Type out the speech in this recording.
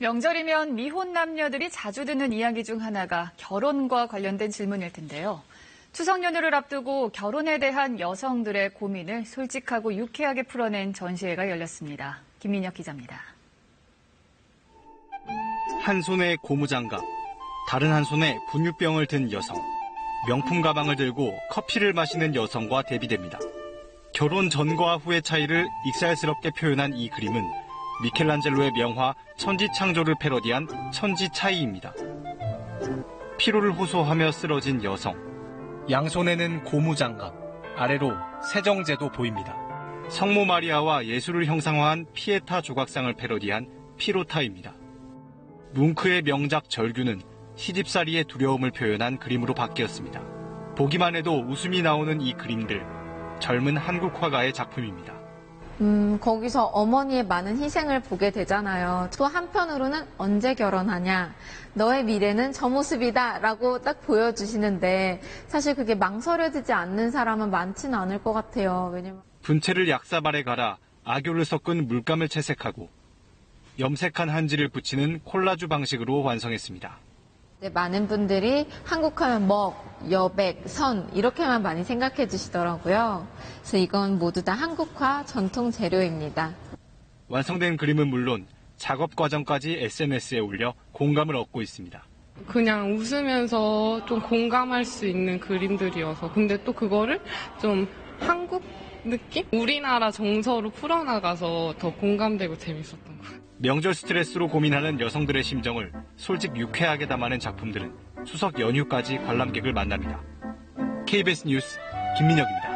명절이면 미혼 남녀들이 자주 듣는 이야기 중 하나가 결혼과 관련된 질문일 텐데요. 추석 연휴를 앞두고 결혼에 대한 여성들의 고민을 솔직하고 유쾌하게 풀어낸 전시회가 열렸습니다. 김민혁 기자입니다. 한 손에 고무장갑, 다른 한 손에 분유병을 든 여성, 명품 가방을 들고 커피를 마시는 여성과 대비됩니다. 결혼 전과 후의 차이를 익살스럽게 표현한 이 그림은 미켈란젤로의 명화 천지창조를 패러디한 천지차이입니다. 피로를 호소하며 쓰러진 여성, 양손에는 고무장갑, 아래로 세정제도 보입니다. 성모 마리아와 예수를 형상화한 피에타 조각상을 패러디한 피로타입니다. 뭉크의 명작 절규는 시집살이의 두려움을 표현한 그림으로 바뀌었습니다. 보기만 해도 웃음이 나오는 이 그림들, 젊은 한국 화가의 작품입니다. 음, 거기서 어머니의 많은 희생을 보게 되잖아요. 또 한편으로는 언제 결혼하냐? 너의 미래는 저 모습이다. 라고 딱 보여주시는데, 사실 그게 망설여지지 않는 사람은 많지는 않을 것 같아요. 왜냐면. 분체를 약사발에 갈아 악교를 섞은 물감을 채색하고 염색한 한지를 붙이는 콜라주 방식으로 완성했습니다. 네, 많은 분들이 한국 하면 먹, 여백, 선 이렇게만 많이 생각해 주시더라고요. 그래서 이건 모두 다 한국화 전통 재료입니다. 완성된 그림은 물론 작업 과정까지 SNS에 올려 공감을 얻고 있습니다. 그냥 웃으면서 좀 공감할 수 있는 그림들이어서 근데 또 그거를 좀 한국 느낌? 우리나라 정서로 풀어나가서 더 공감되고 재밌었던 것 같아요. 명절 스트레스로 고민하는 여성들의 심정을 솔직 유쾌하게 담아낸 작품들은 추석 연휴까지 관람객을 만납니다. KBS 뉴스 김민혁입니다.